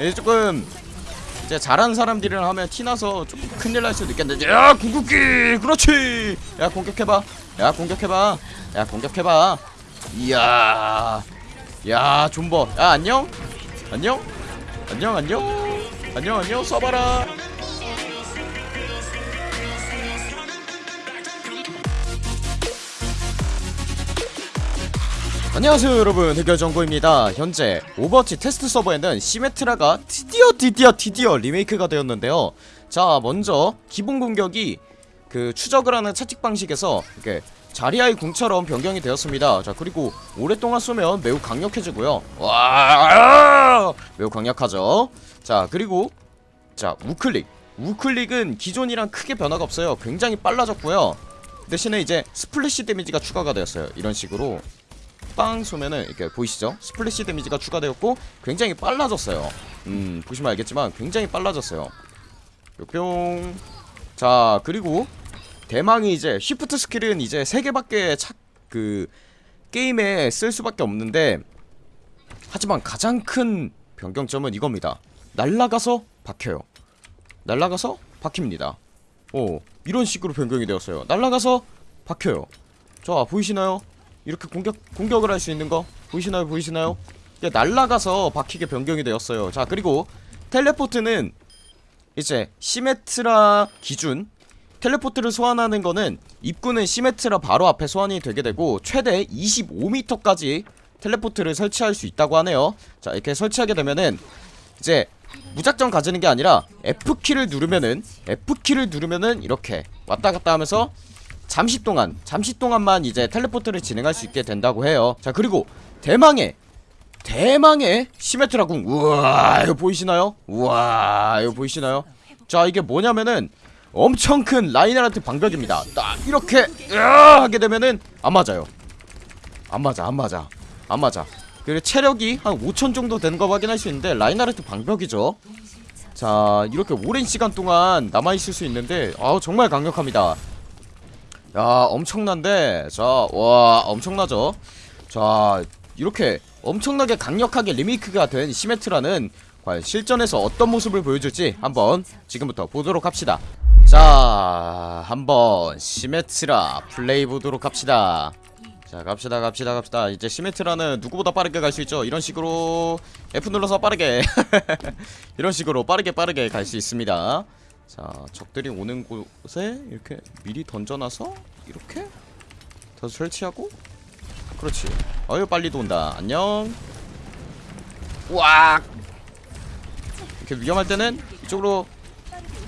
예, 조금 이제 잘하는 사람들이랑 하면 티나서 조금 큰일 날 수도 있겠는데. 야 궁극기! 그렇지! 야 공격해봐. 야 공격해봐. 야 공격해봐. 이야. 야 존버. 야 안녕? 안녕? 안녕 안녕? 안녕 안녕? 써봐라 안녕하세요 여러분. 해결정보입니다. 현재 오버워치 테스트 서버에는 시메트라가 드디어 드디어 드디어 리메이크가 되었는데요. 자 먼저 기본 공격이 그 추적을 하는 채찍 방식에서 이렇게 자리아의 궁처럼 변경이 되었습니다. 자 그리고 오랫동안 쏘면 매우 강력해지고요. 와 매우 강력하죠? 자 그리고 자 우클릭. 우클릭은 기존이랑 크게 변화가 없어요. 굉장히 빨라졌고요. 대신에 이제 splash damage가 추가가 되었어요. 이런 식으로 빵 쏘면은 이렇게 보이시죠? splash damage가 추가되었고 굉장히 빨라졌어요. 음 보시면 알겠지만 굉장히 빨라졌어요. 뿅. 자 그리고 대망의 이제 shift skill은 이제 세 개밖에 착 그 게임에 쓸 수밖에 없는데 하지만 가장 큰 변경점은 이겁니다. 날라가서 박혀요. 날라가서 박힙니다. 오 이런 식으로 변경이 되었어요. 날라가서 박혀요. 자 보이시나요? 이렇게 공격 공격을 할 수 있는 거 보이시나요 보이시나요? 이게 날라가서 박히게 변경이 되었어요. 자 그리고 텔레포트는 이제 시메트라 기준 텔레포트를 소환하는 거는 입구는 시메트라 바로 앞에 소환이 되게 되고 최대 25m까지 텔레포트를 설치할 수 있다고 하네요. 자 이렇게 설치하게 되면은 이제 무작정 가지는 게 아니라 F키를 누르면은 F키를 누르면은 이렇게 왔다 갔다 하면서 잠시 동안 잠시 동안만 이제 텔레포트를 진행할 수 있게 된다고 해요. 자 그리고 대망의 대망의 시메트라 궁. 우와 이거 보이시나요? 우와 이거 보이시나요? 자 이게 뭐냐면은 엄청 큰 라인하르트 방벽입니다. 딱 이렇게 하게 되면은 안 맞아요. 안 맞아 안 맞아 안 맞아. 그리고 체력이 한 5천 정도 되는 거 확인할 수 있는데 라인하르트 방벽이죠. 자 이렇게 오랜 시간 동안 남아있을 수 있는데 아우 정말 강력합니다 야 엄청난데. 자와 엄청나죠? 자 이렇게 엄청나게 강력하게 리메이크가 된 시메트라는 과연 실전에서 어떤 모습을 보여줄지 한번 지금부터 보도록 합시다. 자 한번 시메트라 플레이 보도록 합시다. 자 갑시다 갑시다 갑시다. 이제 시메트라는 누구보다 빠르게 갈 수 있죠? 이런 식으로 F 눌러서 빠르게. 이런 식으로 빠르게 빠르게 갈 수 있습니다 자 적들이 오는 곳에 이렇게 미리 던져놔서 이렇게 더 설치하고. 그렇지. 어유 빨리 돈다. 안녕. 와 이렇게 위험할 때는 이쪽으로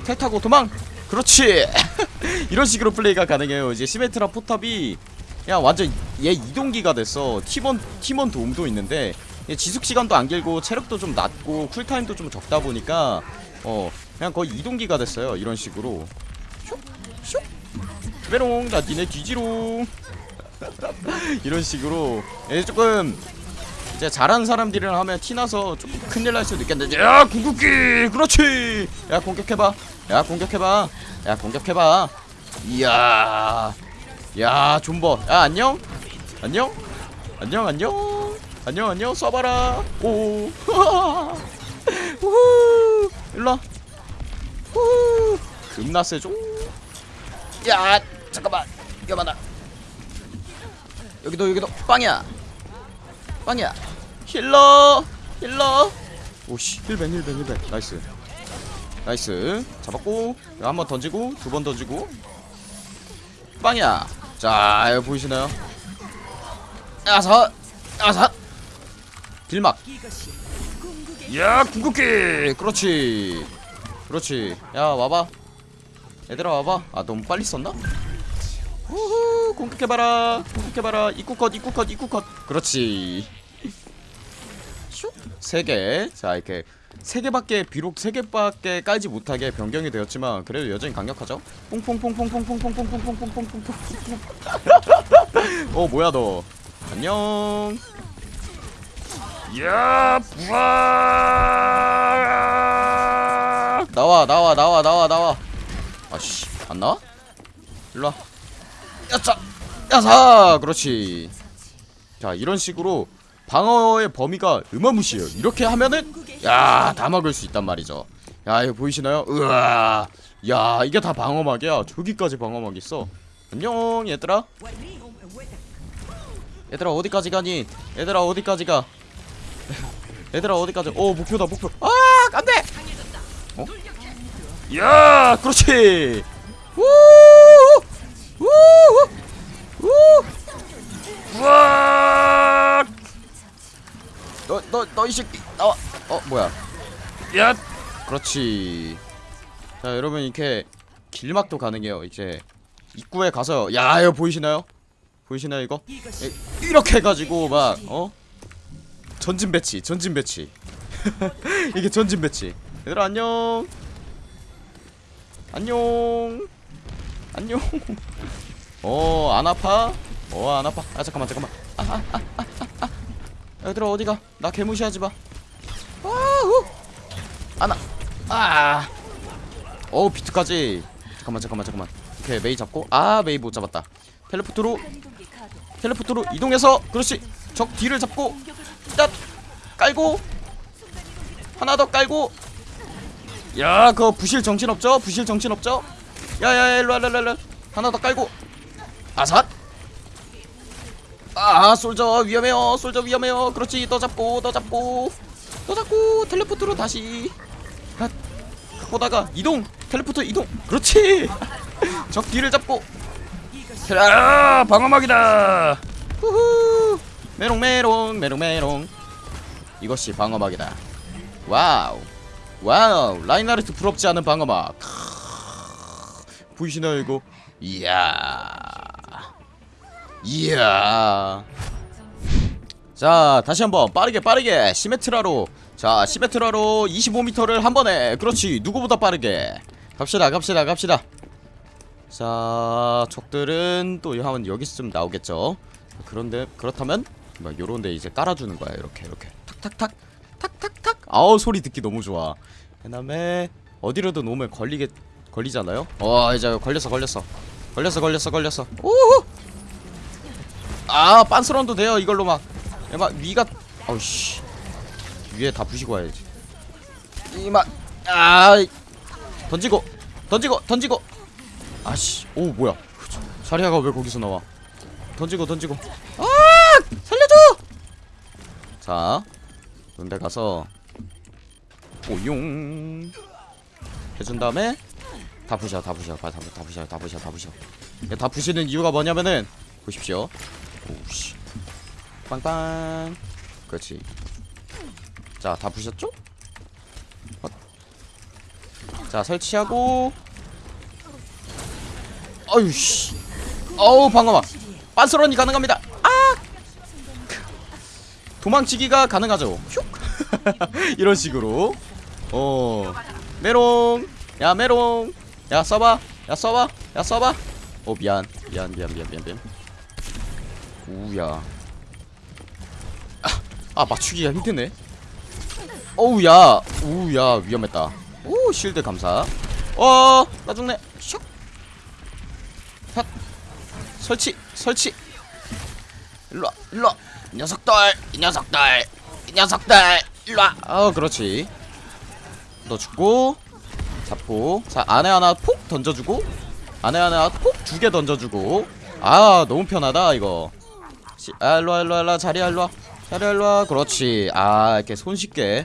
텔 타고 도망! 그렇지. 이런 식으로 플레이가 가능해요. 이제 시메트라 포탑이 그냥 완전 얘 이동기가 됐어 팀원 팀원 도움도 있는데 얘 지속시간도 안 길고 체력도 좀 낮고 쿨타임도 좀 적다 보니까 어 그냥 거의 이동기가 됐어요 이런 식으로. 슉슉. 메롱 나 니네 뒤지롱. 이런 식으로. 얘 조금 이제 잘하는 사람들이랑 하면 티나서 조금 큰일 날 수도 있겠는데. 야 궁극기! 그렇지! 야 공격해봐. 야 공격해봐. 야 공격해봐. 이야. 야 존버. 야 안녕? 안녕? 안녕 안녕? 안녕 안녕? 써봐라. 오. 우후. 일로와 후. 겁나 세죠 야 잠깐만. 위험하다. 여기도 여기도. 빵이야. 빵이야. Healer. Healer. 오씨 heal ban heal ban heal ban. Nice. Nice. 잡았고 한 번 던지고 두 번 던지고. 빵이야. 자 여기 보이시나요? 야사 야사 길막. 야 궁극기. 그렇지 그렇지. 야 와봐. 얘들아 와봐. 아 너무 빨리 썼나? 우후 공격해봐라. 공격해봐라. 입구컷 입구컷 입구컷. 그렇지. 세개자 이렇게 세 개밖에 비록 세 개밖에 깔지 못하게 변경이 되었지만 그래도 여전히 강력하죠? 퐁퐁퐁퐁퐁퐁퐁퐁퐁퐁퐁퐁퐁퐁 어 뭐야 너 안녕 야 부하 나와 나와 나와 나와 아씨 안 나와? 일로와. 야차 야사! 그렇지. 자 이런 식으로 방어의 범위가 어마무시해요. 이렇게 하면은 야 다 막을 수 있단 말이죠. 야 이거 보이시나요? 으아 야 이게 다 방어막이야. 저기까지 방어막 있어. 안녕 얘들아. 얘들아 어디까지 가니? 얘들아 어디까지 가? 얘들아 어디까지? 오 목표다 목표. 아 안돼! 어? 야 그렇지. 우우 우우 우와 너너 너 이 새끼 나와. 어 뭐야? 야. 그렇지. 자 여러분 이렇게 길막도 가능해요 이제. 입구에 가서 야 이거 보이시나요? 보이시나요 이거? 에, 이렇게 해가지고 막 어? 전진 배치 전진 배치. 이게 전진 배치. 얘들아 안녕 안녕. 안녕. 어 안 아파? 어 안 아파. 아 잠깐만 잠깐만. 아, 아, 아, 아, 아, 아. 얘들아 어디가? 나 개무시하지 마. 아우. 아나 아. 어우 비트까지. 잠깐만 잠깐만 잠깐만. 오케이 메이 잡고. 아 메이 못 잡았다. 텔레포트로 텔레포트로 이동해서 그렇지. 적 뒤를 잡고 딱 깔고 하나 더 깔고 야 그거 부실 정신없죠? 부실 정신없죠? 야야야 일로와 일로와 하나 더 깔고. 아삿. 아 솔저 위험해요. 솔저 위험해요. 그렇지 더 잡고 더 잡고. 더 잡고 텔레포트로 다시. 핫 보다가 이동 텔레포트 이동. 그렇지. 적 뒤를 잡고. 아 방어막이다. 후후. 메롱 메롱 메롱 메롱. 이것이 방어막이다. Wow wow 라인하르트 부럽지 않은 방어막. 크으, 보이시나요 이거? 이야. 이야. 자 다시 한번 빠르게 빠르게 시메트라로. 자 시메트라로 25m를 한 번에. 그렇지 누구보다 빠르게. 갑시다 갑시다 갑시다. 자 적들은 또 하면 여기쯤 나오겠죠? 그런데 그렇다면 막 요런데 이제 깔아주는 거야 이렇게 이렇게. 탁탁탁 탁탁탁. 아우 소리 듣기 너무 좋아. 그 다음에 어디로든 오면 걸리게 걸리잖아요? 어 이제 걸렸어 걸렸어. 걸렸어 걸렸어 걸렸어. 오호 아 빤스런도 돼요 이걸로 막, 야, 막 위가 어우씨. 위에 다 부시고 와야지. 이마 아 던지고 던지고 던지고. 아씨 오 뭐야. 자리아가 왜 거기서 나와? 던지고 던지고. 아! 살려줘! 자 그런데 가서 오용 해준 다음에 다 부셔 다 부셔. 다, 다, 다 부셔 다 부셔 다 부셔. 야, 다 부시는 이유가 뭐냐면은 보십시오. 오씨. 빵빵. 그렇지. 자 다 부셨죠? 어. 자 설치하고. 어유씨. 어우 방어막. 빤스런이 가능합니다. 아 도망치기가 가능하죠. 슉! 이런 식으로. 어. 메롱! 야 메롱! 야 써봐. 야 써봐. 야 써봐. 어 미안. 미안 미안 미안 미안 미안. 우야. 아, 아 맞추기가 힘드네. 어우야. 우야 위험했다. 오 실드 감사. 어나 죽네. 슉! 핫 설치 설치. 일로와 일로와 이 녀석들 이 녀석들 이 녀석들 일로와. 어 그렇지. 너 죽고 잡고 자 안에 하나 폭 던져주고 안에 하나 폭 두 개 던져주고. 아 너무 편하다 이거. 시, 아 일로와 일로와 일로와. 자리야 일로와. 자리야 일로와. 그렇지. 아 이렇게 손쉽게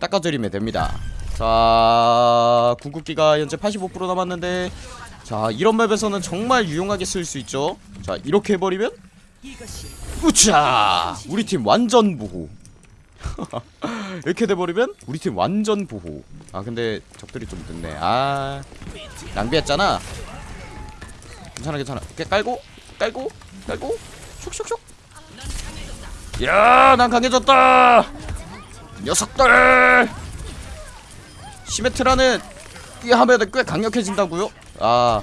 닦아드리면 됩니다. 자 궁극기가 현재 85% 남았는데 자 이런 맵에서는 정말 유용하게 쓸 수 있죠. 자 이렇게 해버리면 우차! 우리 팀 완전 보호. 이렇게 돼버리면 우리 팀 완전 보호. 아 근데 적들이 좀 늦네. 아 낭비했잖아. 괜찮아 괜찮아. 이렇게 깔고 깔고 깔고. 슉슉슉. 야난 강해졌다. 녀석들! 시메트라는 이 하면은 꽤 강력해진다고요? 아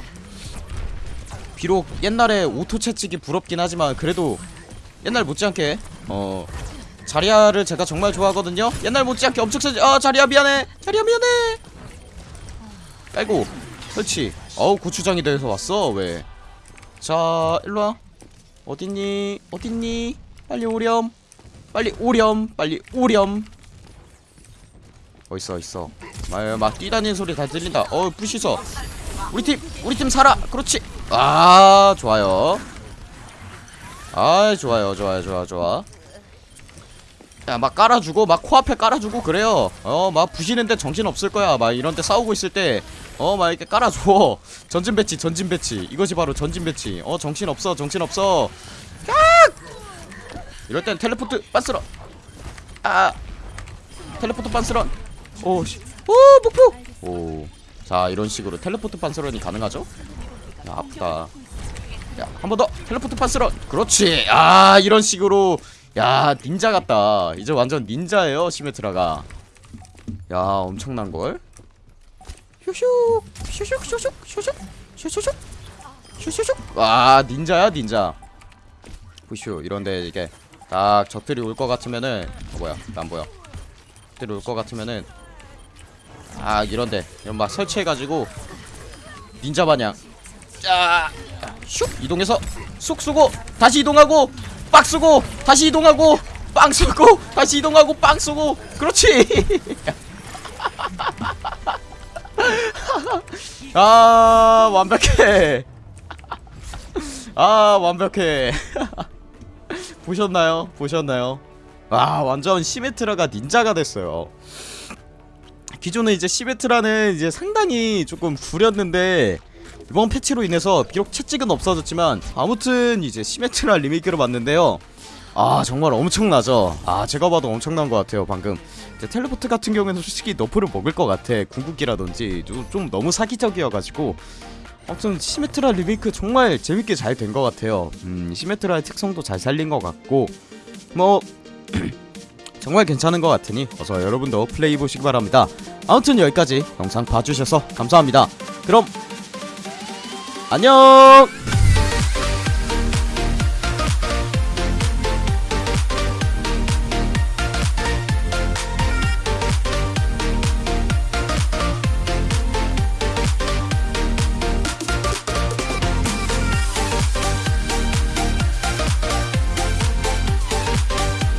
비록 옛날에 오토 채찍이 부럽긴 하지만 그래도 옛날 못지않게 어 자리아를 제가 정말 좋아하거든요. 옛날 못지않게 엄청 세지 아 자리아 미안해. 자리아 미안해. 깔고 설치. 어우 고추장이 돼서 왔어 왜 자 일로와. 어딨니? 어딨니? 빨리 오렴. 빨리 오렴 빨리 오렴. 어딨어 어딨어. 막, 막 뛰다니는 소리 다 들린다. 어 부시서. 우리 팀 우리 팀 살아. 그렇지. 아 좋아요 아 좋아요 좋아요 좋아 좋아. 야 막 깔아주고 막 코앞에 깔아주고 그래요. 어 막 부시는데 정신 없을 거야. 막 이런데 싸우고 있을 때 어 막 이렇게 깔아줘 전진 배치 전진 배치. 이것이 바로 전진 배치. 어 정신 없어 정신 없어. 깍! 이럴 땐 텔레포트 빤스런. 아 텔레포트 빤스런. 오씨. 오 목표 오자 이런 식으로 텔레포트 빤스런이 가능하죠? 야 아프다 야 한 번 더. 텔레포트 빤스런. 그렇지. 아 이런 식으로. 야 닌자 같다. 이제 완전 닌자예요 Symmetra가. 야 엄청난걸. 슈슉 슈슉 슈슉 슈슉 슈슉 슈슉 와 닌자야 닌자. 부슈 이런데 이게 딱 적들이 올 것 같으면은 어 뭐야? 나안 보여. 적들이 올 것 같으면은. 아 이런데. 이런 막 설치해가지고. 닌자 마냥 슉 이동해서 쑥 쏘고 다시 이동하고 빡 쏘고 다시 이동하고 빵 쏘고 다시 이동하고 빵 쏘고. 그렇지. 아 완벽해. 아 완벽해. 보셨나요? 보셨나요? 와 완전 시메트라가 닌자가 됐어요. 기존에 이제 시메트라는 이제 상당히 조금 구렸는데 이번 패치로 인해서 비록 채찍은 없어졌지만 아무튼 이제 시메트라 리메이크를 봤는데요. 아 정말 엄청나죠. 아 제가 봐도 엄청난 것 같아요 방금. 텔레포트 같은 경우에는 솔직히 너프를 먹을 것 같아. 궁극기라든지 좀, 좀 너무 사기적이어가지고. 아무튼 시메트라 리메이크 정말 재밌게 잘 된 것 같아요. 음 시메트라의 특성도 잘 살린 것 같고. 뭐 정말 괜찮은 것 같으니 어서 여러분도 플레이 보시기 바랍니다. 아무튼 여기까지 영상 봐주셔서 감사합니다. 그럼 안녕